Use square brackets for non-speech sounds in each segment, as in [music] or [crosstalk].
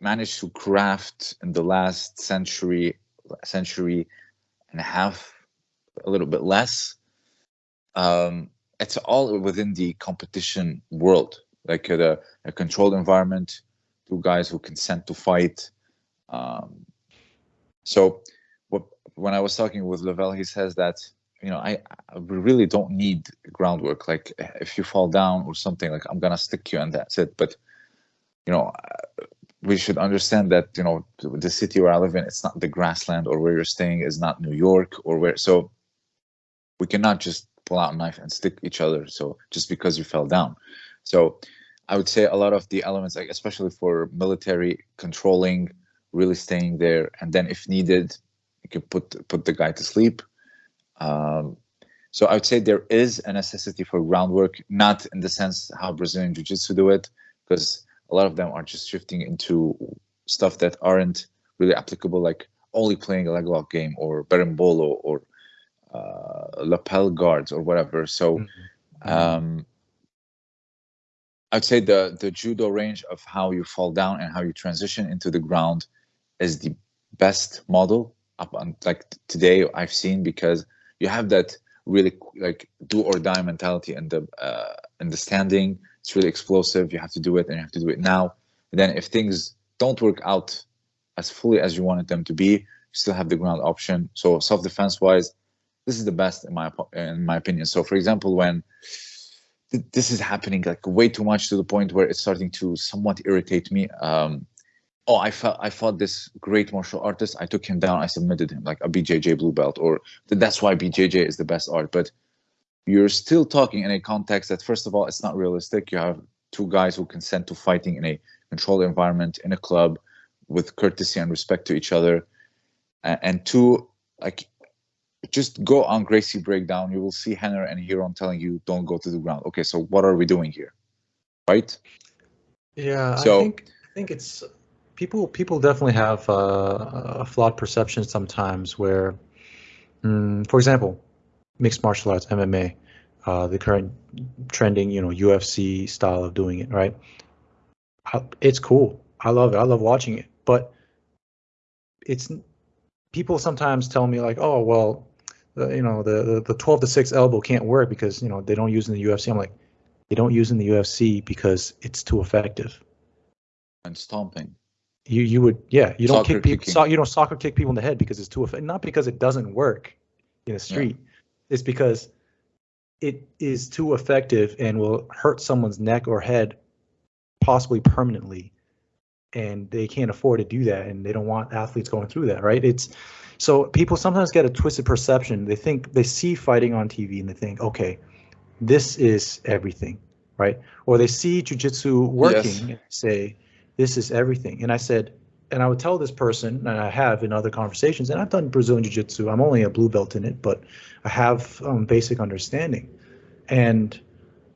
managed to craft in the last century, century and a half, a little bit less. Um, it's all within the competition world, like a, a controlled environment, two guys who consent to fight. Um, so what, when I was talking with Lavelle, he says that you know I, I really don't need groundwork. Like if you fall down or something, like I'm gonna stick you and that's it. But you know we should understand that you know the city where I live in, it's not the grassland, or where you're staying is not New York, or where. So we cannot just pull out a knife and stick each other. So just because you fell down, so I would say a lot of the elements, like especially for military controlling, really staying there, and then if needed, you can put put the guy to sleep. Um, so I would say there is a necessity for groundwork, not in the sense how Brazilian Jiu-Jitsu do it, because a lot of them are just shifting into stuff that aren't really applicable, like only playing a leg lock game or berimbolo or uh, lapel guards or whatever. So mm-hmm. um, I'd say the the judo range of how you fall down and how you transition into the ground is the best model up on like today I've seen because you have that really like do or die mentality in the uh, in the standing it's really explosive. You have to do it and you have to do it now. And then if things don't work out as fully as you wanted them to be, you still have the ground option. So self-defense wise, this is the best in my in my opinion. So for example, when th this is happening like way too much to the point where it's starting to somewhat irritate me. Um, oh, I felt I fought this great martial artist. I took him down. I submitted him like a BJJ blue belt, or that's why BJJ is the best art. But you're still talking in a context that first of all it's not realistic. You have two guys who consent to fighting in a controlled environment in a club with courtesy and respect to each other. And two like just go on gracie breakdown. You will see Rener and Ryron telling you don't go to the ground. Okay so what are we doing here? Right? Yeah so i think i think it's people people definitely have uh, a flawed perception sometimes where mm, for example mixed martial arts, MMA, uh, the current trending, you know, UFC style of doing it, right? It's cool. I love it. I love watching it. But it's people sometimes tell me like, oh well, the, you know, the, the the 12 to 6 elbow can't work because you know they don't use in the UFC. I'm like, they don't use in the UFC because it's too effective. And stomping. You you would yeah you don't kick people so, you don't soccer kick people in the head because it's too effective. Not because it doesn't work in the street. Yeah is because it is too effective and will hurt someone's neck or head possibly permanently and they can't afford to do that and they don't want athletes going through that right? It's so people sometimes get a twisted perception. They think they see fighting on tv and they think okay this is everything right? Or they see jiu-jitsu working yes. and say this is everything. And i said and I would tell this person, and I have in other conversations, and I've done Brazilian Jiu Jitsu. I'm only a blue belt in it, but I have um, basic understanding. And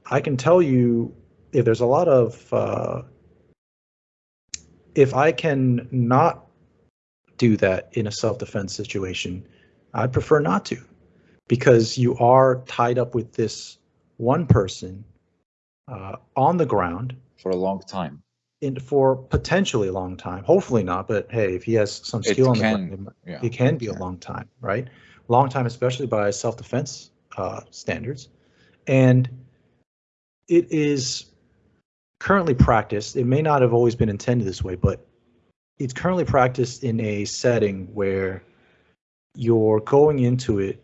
I can tell you if there's a lot of, uh, if I can not do that in a self defense situation, I prefer not to because you are tied up with this one person uh, on the ground for a long time in for potentially a long time. Hopefully not, but hey, if he has some skill it can, the ground, yeah, it can be a long time, right? Long time, especially by self-defense uh, standards, and it is currently practiced. It may not have always been intended this way, but it's currently practiced in a setting where you're going into it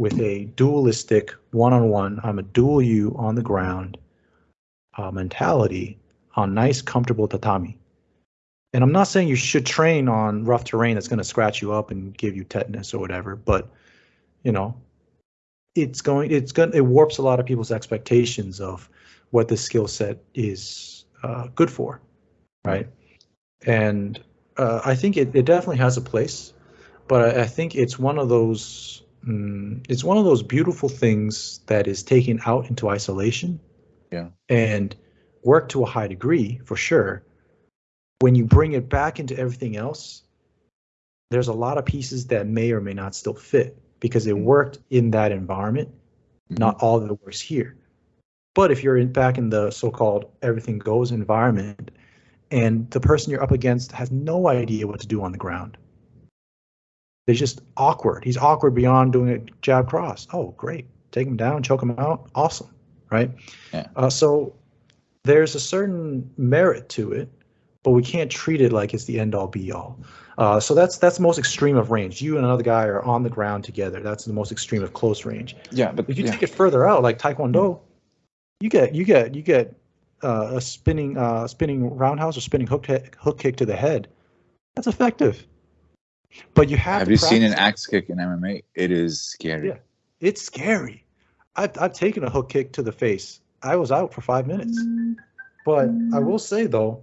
with a dualistic one-on-one. I'm a dual you on the ground uh, mentality on nice, comfortable tatami. And I'm not saying you should train on rough terrain that's going to scratch you up and give you tetanus or whatever, but you know, it's going, it's going, it warps a lot of people's expectations of what this skill set is uh, good for, right? And uh, I think it, it definitely has a place, but I, I think it's one of those, mm, it's one of those beautiful things that is taken out into isolation. Yeah. And work to a high degree for sure. When you bring it back into everything else, there's a lot of pieces that may or may not still fit because it mm-hmm. worked in that environment. Mm-hmm. Not all of it works here. But if you're in, back in the so-called everything goes environment and the person you're up against has no idea what to do on the ground. They're just awkward. He's awkward beyond doing a jab cross. Oh, great. Take him down, choke him out. Awesome. Right? Yeah. Uh, so there's a certain merit to it, but we can't treat it like it's the end all be all. Uh, so that's that's the most extreme of range. You and another guy are on the ground together. That's the most extreme of close range. Yeah, but if you yeah. take it further out, like Taekwondo, you get you get you get uh, a spinning uh, spinning roundhouse or spinning hook hook kick to the head. That's effective. But you have. Have you seen an axe kick in MMA? It is scary. Yeah, it's scary. I've I've taken a hook kick to the face. I was out for five minutes. But I will say though,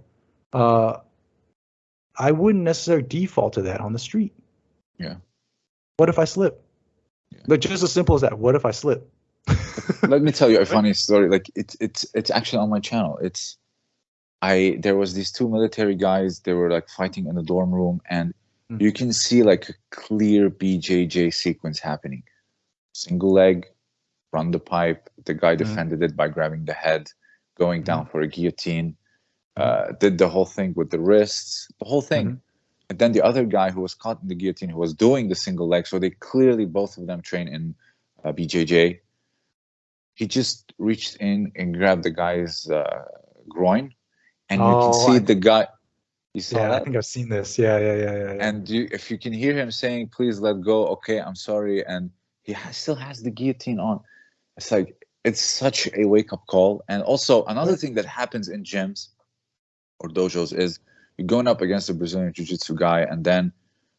uh, I wouldn't necessarily default to that on the street. Yeah. What if I slip? Yeah. Like just as simple as that. What if I slip? [laughs] Let me tell you a funny story. Like it's it's it's actually on my channel. It's I there was these two military guys. They were like fighting in the dorm room, and mm-hmm. you can see like a clear BJJ sequence happening. Single leg, run the pipe. The guy mm-hmm. defended it by grabbing the head, going down mm-hmm. for a guillotine. Uh, did the whole thing with the wrists, the whole thing. Mm-hmm. And then the other guy who was caught in the guillotine, who was doing the single leg, so they clearly both of them train in uh, BJJ. He just reached in and grabbed the guy's uh, groin, and oh, you can oh, see I, the guy. You saw yeah, that? I think I've seen this. Yeah, yeah, yeah, yeah. yeah. And you, if you can hear him saying, "Please let go," okay, I'm sorry, and he has, still has the guillotine on. It's like it's such a wake up call. And also another thing that happens in gyms or dojos is you're going up against a Brazilian jiu-jitsu guy and then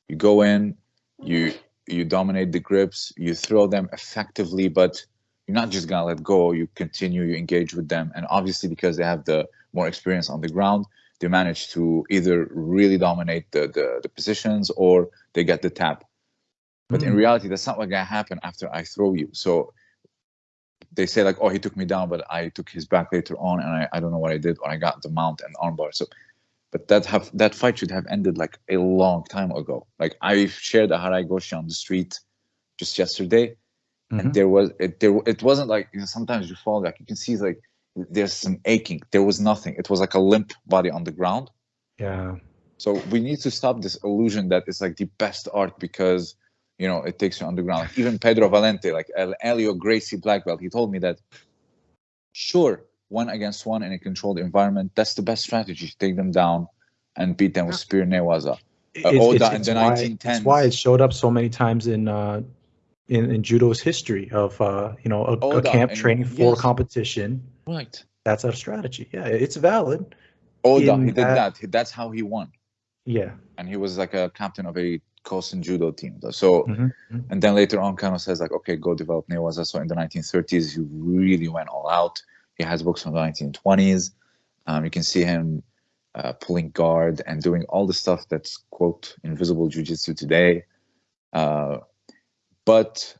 you go in, you you dominate the grips, you throw them effectively, but you're not just gonna let go, you continue, you engage with them. And obviously because they have the more experience on the ground, they manage to either really dominate the the, the positions or they get the tap. But mm. in reality, that's not what's gonna happen after I throw you. So they say like, oh, he took me down, but I took his back later on, and I, I don't know what I did, or I got the mount and armbar. So, but that have that fight should have ended like a long time ago. Like I shared a Harai Goshi on the street just yesterday, mm-hmm. and there was it there it wasn't like you know, sometimes you fall like you can see like there's some aching. There was nothing. It was like a limp body on the ground. Yeah. So we need to stop this illusion that it's like the best art because you know it takes you underground even pedro valente like Helio gracie black belt he told me that sure one against one in a controlled environment that's the best strategy to take them down and beat them with spear newaza uh, Oda in the why, 1910s. That's why it showed up so many times in uh, in, in judo's history of uh, you know a, a camp training for yes. competition. Right. That's our strategy. Yeah, it's valid. Oda, he did that. that. That's how he won. Yeah. And he was like a captain of a Kosen judo team. So, mm-hmm, mm-hmm. and then later on, Kano says like, okay, go develop Newaza. So in the 1930s, he really went all out. He has books from the 1920s. Um, you can see him uh, pulling guard and doing all the stuff that's quote invisible jujitsu today. Uh, but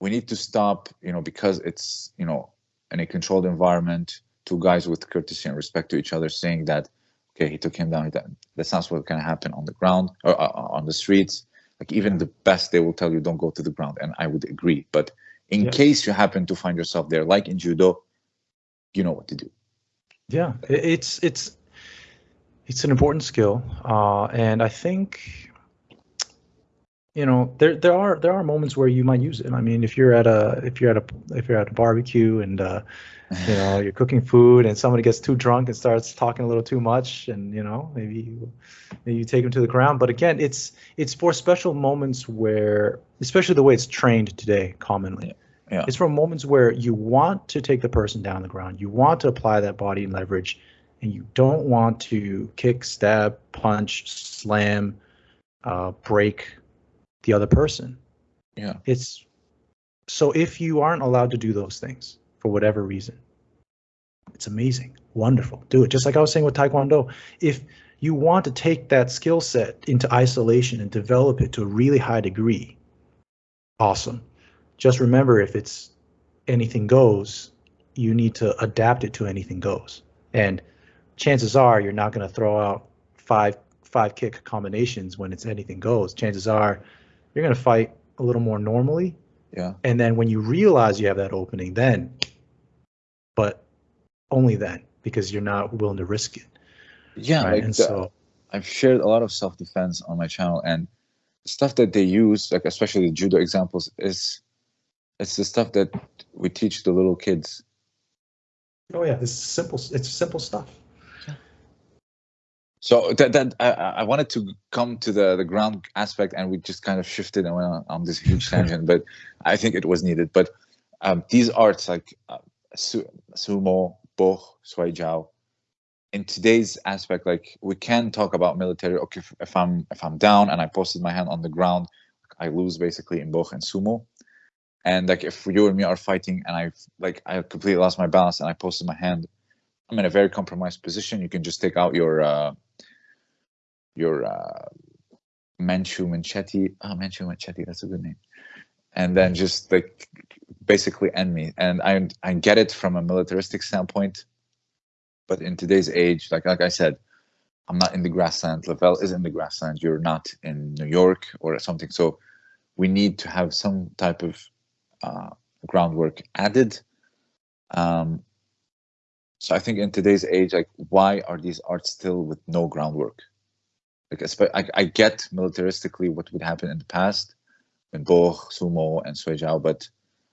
we need to stop, you know, because it's you know in a controlled environment, two guys with courtesy and respect to each other, saying that okay, he took him down. That's not what's going to happen on the ground or uh, uh, on the streets. Like even the best, they will tell you don't go to the ground, and I would agree. But in yeah. case you happen to find yourself there, like in judo, you know what to do. Yeah, it's it's it's an important skill, uh, and I think you know there there are there are moments where you might use it. I mean, if you're at a if you're at a if you're at a barbecue and uh, you know you're cooking food and somebody gets too drunk and starts talking a little too much and you know maybe you, maybe you take them to the ground. But again it's it's for special moments where especially the way it's trained today commonly. Yeah. it's for moments where you want to take the person down the ground. You want to apply that body leverage and you don't want to kick stab punch slam uh, break the other person. Yeah. It's so if you aren't allowed to do those things for whatever reason. It's amazing, wonderful. Do it. Just like I was saying with Taekwondo, if you want to take that skill set into isolation and develop it to a really high degree, awesome. Just remember if it's anything goes, you need to adapt it to anything goes. And chances are you're not going to throw out five five kick combinations when it's anything goes. Chances are you're going to fight a little more normally. Yeah. And then when you realize you have that opening, then but only then because you're not willing to risk it. Yeah, right? like and the, so I've shared a lot of self defense on my channel, and stuff that they use, like especially the judo examples, is it's the stuff that we teach the little kids. oh yeah, this is simple. It's simple stuff. So that that I, I wanted to come to the the ground aspect, and we just kind of shifted and went on, on this huge tangent, [laughs] but I think it was needed. But um, these arts like uh, su- sumo, boh, shuai jiao, in today's aspect, like we can talk about military. Okay, if, if I'm if I'm down and I posted my hand on the ground, I lose basically in boh and sumo. And like if you and me are fighting and I like I completely lost my balance and I posted my hand, I'm in a very compromised position. You can just take out your uh, your uh, Manchu Manchetti. Oh, Manchu Manchetti, that's a good name. And then just like basically end me. And I I get it from a militaristic standpoint, but in today's age, like like I said, I'm not in the grassland. Lavelle is in the grassland. You're not in New York or something. So we need to have some type of uh, groundwork added. Um, so I think in today's age, like, why are these arts still with no groundwork? Like, I, I get militaristically what would happen in the past in Boh, Sumo, and Shuai Jiao, but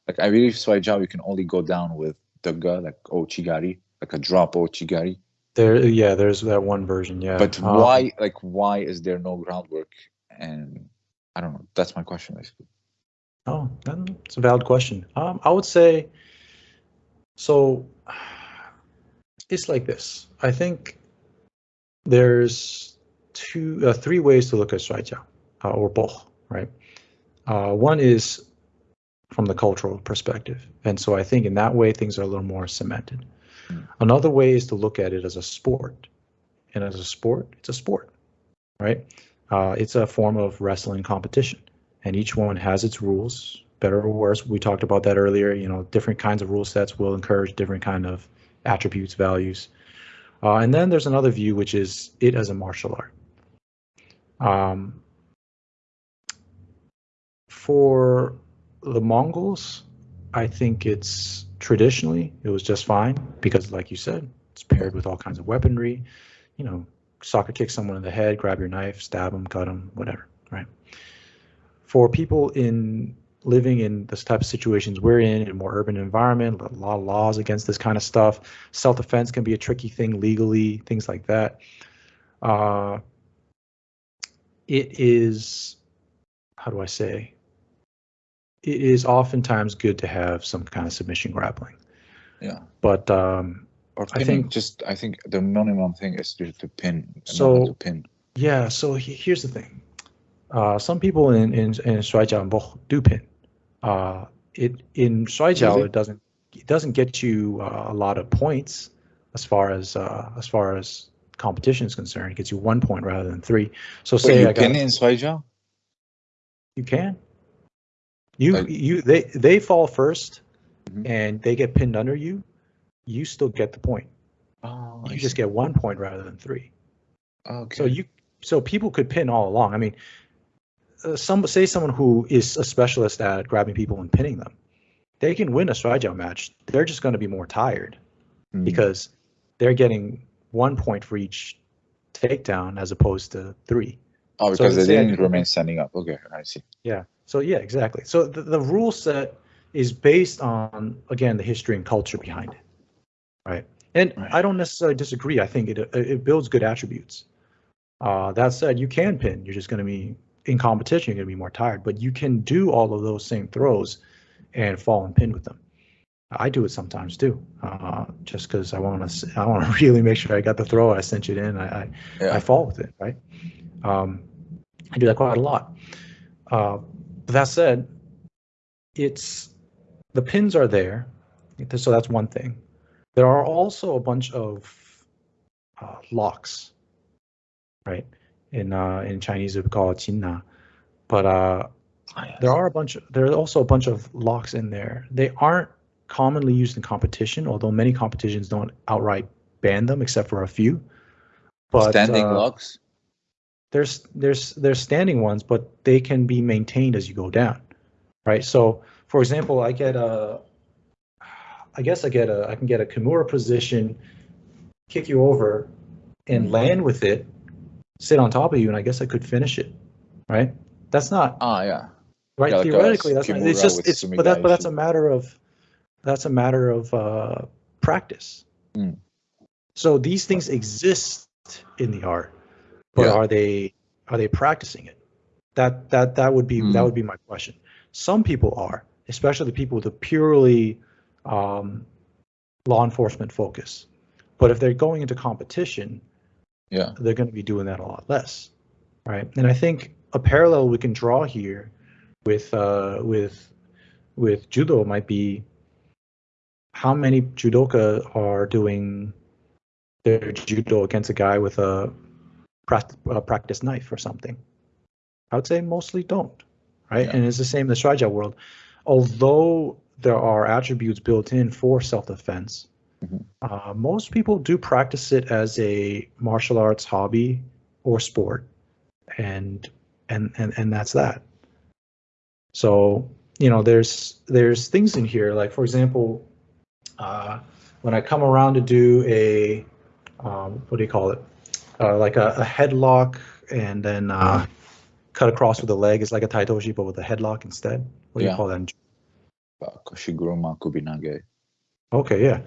like I believe Shuai Jiao, you can only go down with Dugga, like Ouchigari, like a drop Ouchigari. There, yeah, there's that one version, yeah. But um, why, like, why is there no groundwork? And I don't know. That's my question, basically. Oh, that's a valid question. Um, I would say, so it's like this. I think there's two, uh, three ways to look at Shuai Jiao, uh, or both, right? Uh, one is from the cultural perspective. And so I think in that way, things are a little more cemented. Mm. Another way is to look at it as a sport. And as a sport, it's a sport, right? Uh, it's a form of wrestling competition. And each one has its rules, better or worse. We talked about that earlier. You know, different kinds of rule sets will encourage different kind of attributes, values. Uh, and then there's another view, which is it as a martial art. Um, for the Mongols, I think it's traditionally it was just fine because, like you said, it's paired with all kinds of weaponry. You know, soccer kick someone in the head, grab your knife, stab them, cut them, whatever. Right. For people in living in this type of situations we're in, in a more urban environment, a lot of laws against this kind of stuff. Self-defense can be a tricky thing legally, things like that. Uh, it is, how do I say? It is oftentimes good to have some kind of submission grappling. Yeah. But um, or pinning, I think just I think the minimum thing is to, to pin. So to pin. Yeah. So he, here's the thing. Uh, some people in in in Shuai Jiao and Boh do pin. Uh, it in Shuai Jiao it doesn't it doesn't get you uh, a lot of points as far as uh, as far as competition is concerned. It gets you one point rather than three. So say you I can in Shuai Jiao? You can. You like, you they they fall 1st mm-hmm. and they get pinned under you. You still get the point. Oh, you I just see. get one point rather than three. Okay. So you so people could pin all along. I mean, uh, some say someone who is a specialist at grabbing people and pinning them, they can win a Shuai match. They're just going to be more tired mm. because they're getting one point for each takedown as opposed to three. Oh, because so they didn't remain standing up. Okay, I see. Yeah. So yeah, exactly. So the, the rule set is based on again the history and culture behind it, right? And right. I don't necessarily disagree. I think it it builds good attributes. Uh, that said, you can pin. You're just going to be in competition, you're going to be more tired, but you can do all of those same throws and fall and pin with them. I do it sometimes too, uh, just because I want to. I want to [laughs] really make sure I got the throw. I cinch it in. I I, yeah. I fall with it, right? Um, I do that quite a lot. Uh, but that said, it's the pins are there, so that's one thing. There are also a bunch of uh, locks, right? in uh, in Chinese we call it Qinna. But uh, oh, yes. there are a bunch. Of, there are also a bunch of locks in there. They aren't commonly used in competition, although many competitions don't outright ban them, except for a few. But standing uh, locks. There's there's there's standing ones, but they can be maintained as you go down, right? So, for example, I get a, I guess I get a I can get a Kimura position, kick you over, and land with it, sit on top of you, and I guess I could finish it, right? That's not. Ah, yeah. Right. Yeah, Theoretically, that's not, it's just it's but that but that's a matter of that's a matter of uh, practice. Mm. So these things exist in the art, but yeah. are they are they practicing it? That that that would be mm. that would be my question. Some people are, especially the people with a purely um, law enforcement focus. But if they're going into competition, yeah, they're going to be doing that a lot less, right? And I think a parallel we can draw here with uh, with with judo might be how many judoka are doing their judo against a guy with a, a practice knife or something. I would say mostly don't, right? Yeah. And it's the same in the Jiao world. Although there are attributes built in for self-defense, mm-hmm. uh, most people do practice it as a martial arts hobby or sport, and and and and that's that. So you know, there's there's things in here like, for example, uh, when I come around to do a um, what do you call it? Uh, like a, a, headlock and then uh, cut across with the leg is like a tai otoshi, but with a headlock instead. What do yeah. you call that? Koshiguruma Kubinage. Okay, yeah.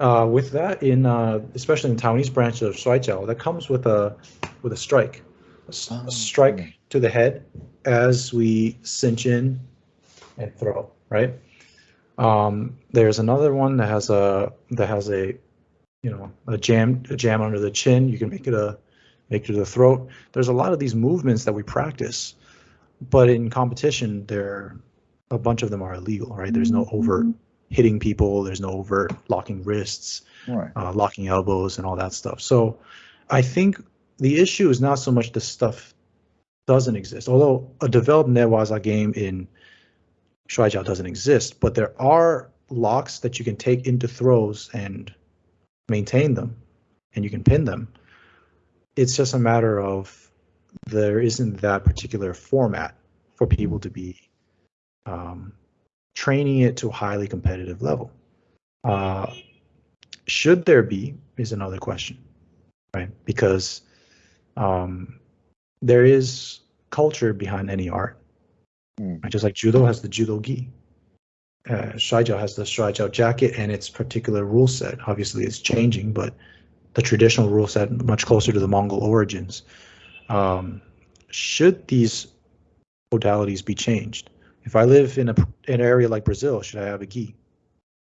Uh, with that, in uh, especially in the Taiwanese branch of Shuai Jiao, that comes with a with a strike, a, oh, a strike to the head as we cinch in and throw. Right. Um, there's another one that has a that has a you know a jam a jam under the chin. You can make it a make it to the throat. There's a lot of these movements that we practice, but in competition, there a bunch of them are illegal. Right? There's no overt mm-hmm. hitting people. There's no overt locking wrists, right. uh, locking elbows, and all that stuff. So I think the issue is not so much the stuff doesn't exist. Although a developed Newaza game in Shuai Jiao doesn't exist, but there are locks that you can take into throws and maintain them and you can pin them. It's just a matter of there isn't that particular format for people to be um, training it to a highly competitive level. Uh, should there be is another question, right? Because um, there is culture behind any art. Mm. Right? Just like judo has the judo gi, uh, has the Shuai jacket and its particular rule set. Obviously, it's changing, but the traditional rule set much closer to the Mongol origins. Um, should these modalities be changed? If I live in a an area like Brazil, should I have a gi,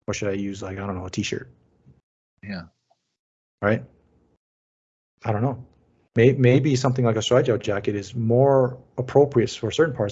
or should I use like I don't know a t-shirt? Yeah. Right. I don't know. Maybe, maybe something like a Shuai jacket is more appropriate for certain parts